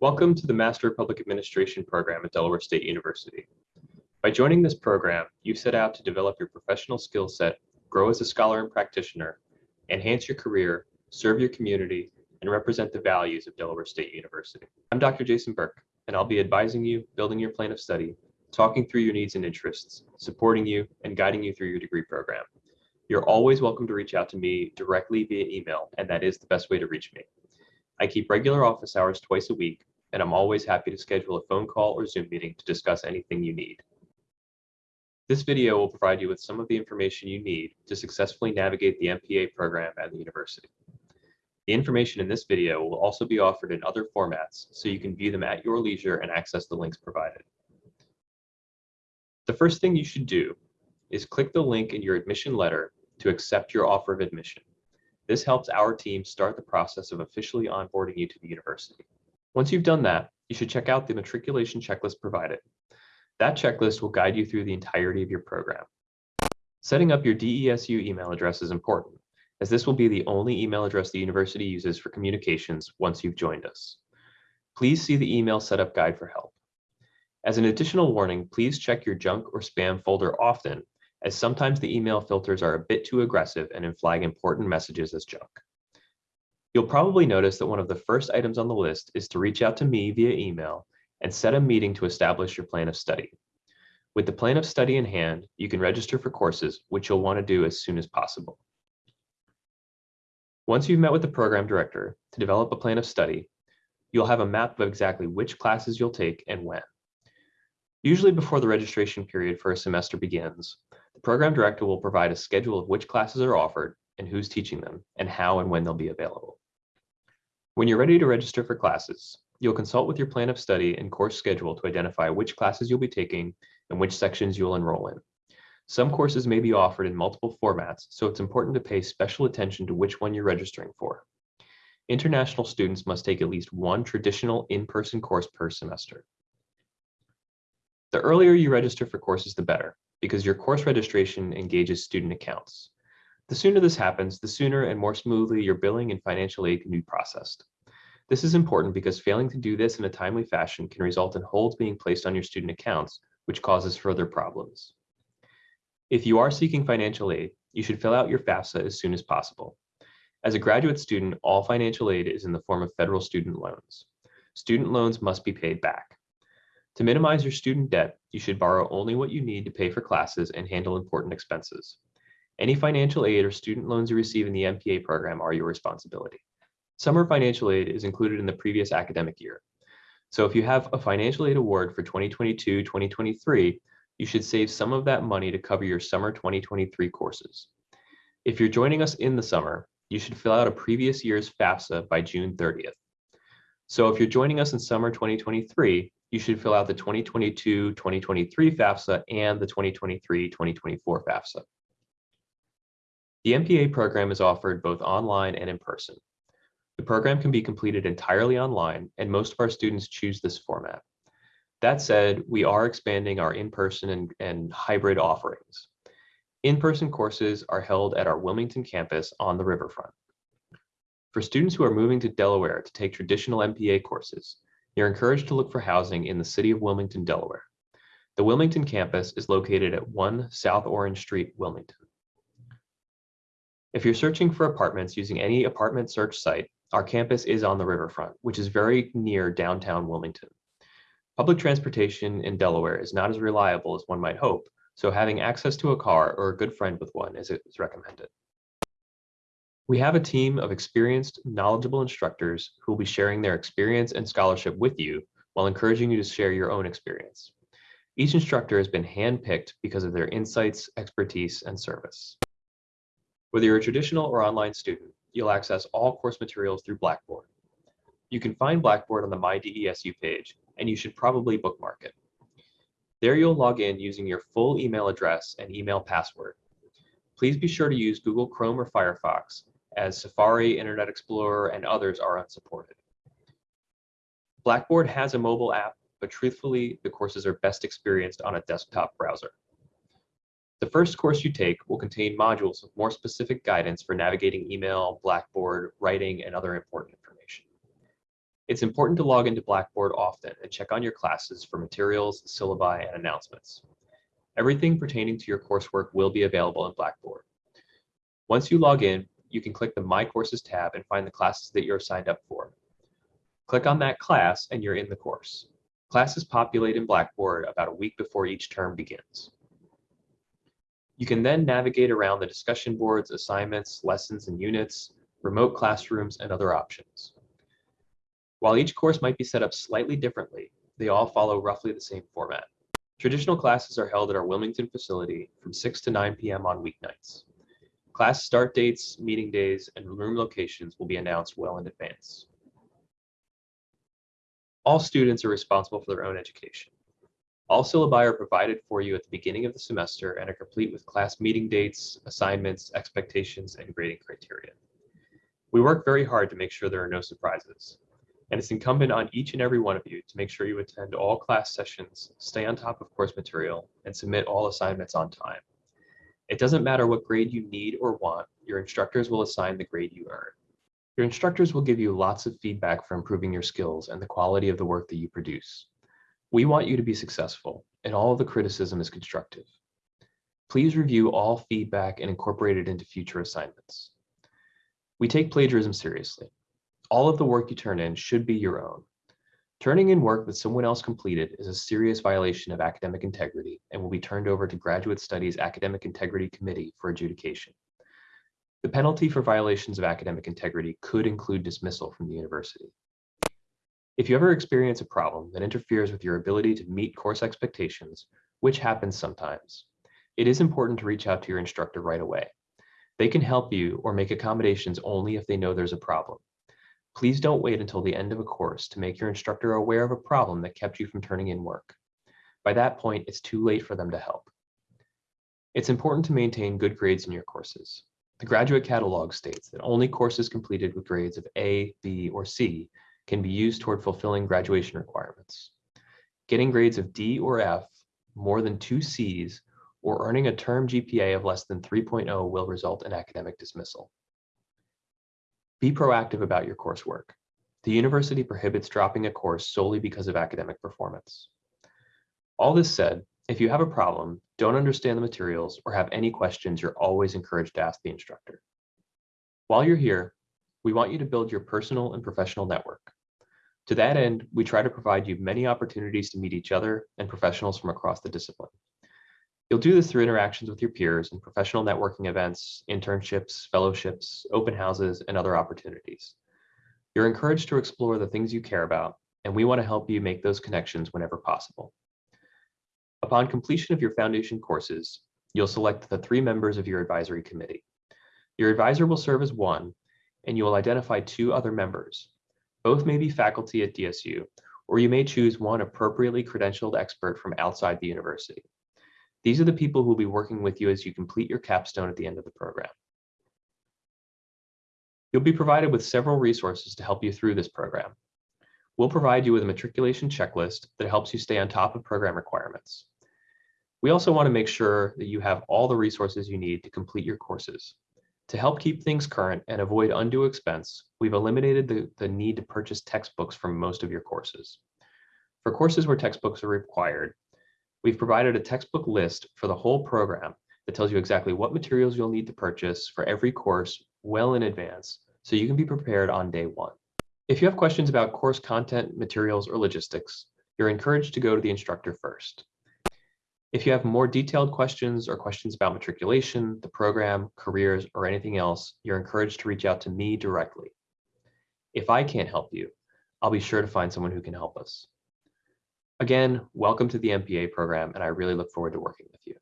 Welcome to the Master of Public Administration program at Delaware State University. By joining this program, you set out to develop your professional skill set, grow as a scholar and practitioner, enhance your career, serve your community, and represent the values of Delaware State University. I'm Dr. Jason Burke, and I'll be advising you, building your plan of study, talking through your needs and interests, supporting you, and guiding you through your degree program. You're always welcome to reach out to me directly via email, and that is the best way to reach me. I keep regular office hours twice a week, and I'm always happy to schedule a phone call or Zoom meeting to discuss anything you need. This video will provide you with some of the information you need to successfully navigate the MPA program at the university. The information in this video will also be offered in other formats, so you can view them at your leisure and access the links provided. The first thing you should do is click the link in your admission letter to accept your offer of admission. This helps our team start the process of officially onboarding you to the university. Once you've done that, you should check out the matriculation checklist provided. That checklist will guide you through the entirety of your program. Setting up your DESU email address is important, as this will be the only email address the university uses for communications once you've joined us. Please see the email setup guide for help. As an additional warning, please check your junk or spam folder often, as sometimes the email filters are a bit too aggressive and flag important messages as junk. You'll probably notice that one of the first items on the list is to reach out to me via email and set a meeting to establish your plan of study. With the plan of study in hand, you can register for courses, which you'll want to do as soon as possible. Once you've met with the program director to develop a plan of study, you'll have a map of exactly which classes you'll take and when. Usually before the registration period for a semester begins, the program director will provide a schedule of which classes are offered and who's teaching them and how and when they'll be available. When you're ready to register for classes, you'll consult with your plan of study and course schedule to identify which classes you'll be taking and which sections you'll enroll in. Some courses may be offered in multiple formats, so it's important to pay special attention to which one you're registering for. International students must take at least one traditional in-person course per semester. The earlier you register for courses, the better, because your course registration engages student accounts. The sooner this happens, the sooner and more smoothly your billing and financial aid can be processed. This is important because failing to do this in a timely fashion can result in holds being placed on your student accounts, which causes further problems. If you are seeking financial aid, you should fill out your FAFSA as soon as possible. As a graduate student, all financial aid is in the form of federal student loans. Student loans must be paid back. To minimize your student debt, you should borrow only what you need to pay for classes and handle important expenses. Any financial aid or student loans you receive in the MPA program are your responsibility. Summer financial aid is included in the previous academic year. So if you have a financial aid award for 2022-2023, you should save some of that money to cover your summer 2023 courses. If you're joining us in the summer, you should fill out a previous year's FAFSA by June 30th. So if you're joining us in summer 2023, you should fill out the 2022-2023 FAFSA and the 2023-2024 FAFSA. The MPA program is offered both online and in person. The program can be completed entirely online, and most of our students choose this format. That said, we are expanding our in-person and, and hybrid offerings. In-person courses are held at our Wilmington campus on the riverfront. For students who are moving to Delaware to take traditional MPA courses, you're encouraged to look for housing in the city of Wilmington, Delaware. The Wilmington campus is located at 1 South Orange Street, Wilmington. If you're searching for apartments using any apartment search site, our campus is on the riverfront, which is very near downtown Wilmington. Public transportation in Delaware is not as reliable as one might hope, so having access to a car or a good friend with one is, is recommended. We have a team of experienced, knowledgeable instructors who will be sharing their experience and scholarship with you while encouraging you to share your own experience. Each instructor has been handpicked because of their insights, expertise, and service. Whether you're a traditional or online student, you'll access all course materials through Blackboard. You can find Blackboard on the My DESU page, and you should probably bookmark it. There you'll log in using your full email address and email password. Please be sure to use Google Chrome or Firefox, as Safari, Internet Explorer, and others are unsupported. Blackboard has a mobile app, but truthfully, the courses are best experienced on a desktop browser. The first course you take will contain modules with more specific guidance for navigating email, Blackboard, writing, and other important information. It's important to log into Blackboard often and check on your classes for materials, syllabi, and announcements. Everything pertaining to your coursework will be available in Blackboard. Once you log in, you can click the My Courses tab and find the classes that you're signed up for. Click on that class and you're in the course. Classes populate in Blackboard about a week before each term begins. You can then navigate around the discussion boards, assignments, lessons and units, remote classrooms, and other options. While each course might be set up slightly differently, they all follow roughly the same format. Traditional classes are held at our Wilmington facility from 6 to 9 p.m. on weeknights. Class start dates, meeting days, and room locations will be announced well in advance. All students are responsible for their own education. All syllabi are provided for you at the beginning of the semester and are complete with class meeting dates, assignments, expectations, and grading criteria. We work very hard to make sure there are no surprises, and it's incumbent on each and every one of you to make sure you attend all class sessions, stay on top of course material, and submit all assignments on time. It doesn't matter what grade you need or want, your instructors will assign the grade you earn. Your instructors will give you lots of feedback for improving your skills and the quality of the work that you produce. We want you to be successful, and all of the criticism is constructive. Please review all feedback and incorporate it into future assignments. We take plagiarism seriously. All of the work you turn in should be your own. Turning in work that someone else completed is a serious violation of academic integrity and will be turned over to Graduate Studies Academic Integrity Committee for adjudication. The penalty for violations of academic integrity could include dismissal from the university. If you ever experience a problem that interferes with your ability to meet course expectations, which happens sometimes, it is important to reach out to your instructor right away. They can help you or make accommodations only if they know there's a problem. Please don't wait until the end of a course to make your instructor aware of a problem that kept you from turning in work. By that point, it's too late for them to help. It's important to maintain good grades in your courses. The graduate catalog states that only courses completed with grades of A, B, or C can be used toward fulfilling graduation requirements. Getting grades of D or F, more than two Cs, or earning a term GPA of less than 3.0 will result in academic dismissal. Be proactive about your coursework. The university prohibits dropping a course solely because of academic performance. All this said, if you have a problem, don't understand the materials, or have any questions, you're always encouraged to ask the instructor. While you're here, we want you to build your personal and professional network. To that end, we try to provide you many opportunities to meet each other and professionals from across the discipline. You'll do this through interactions with your peers and professional networking events, internships, fellowships, open houses, and other opportunities. You're encouraged to explore the things you care about, and we want to help you make those connections whenever possible. Upon completion of your foundation courses, you'll select the three members of your advisory committee. Your advisor will serve as one, and you will identify two other members. Both may be faculty at DSU, or you may choose one appropriately credentialed expert from outside the university. These are the people who will be working with you as you complete your capstone at the end of the program. You'll be provided with several resources to help you through this program. We'll provide you with a matriculation checklist that helps you stay on top of program requirements. We also want to make sure that you have all the resources you need to complete your courses. To help keep things current and avoid undue expense, we've eliminated the, the need to purchase textbooks from most of your courses. For courses where textbooks are required, We've provided a textbook list for the whole program that tells you exactly what materials you'll need to purchase for every course well in advance so you can be prepared on day one. If you have questions about course content, materials, or logistics, you're encouraged to go to the instructor first. If you have more detailed questions or questions about matriculation, the program, careers, or anything else, you're encouraged to reach out to me directly. If I can't help you, I'll be sure to find someone who can help us. Again, welcome to the MPA program, and I really look forward to working with you.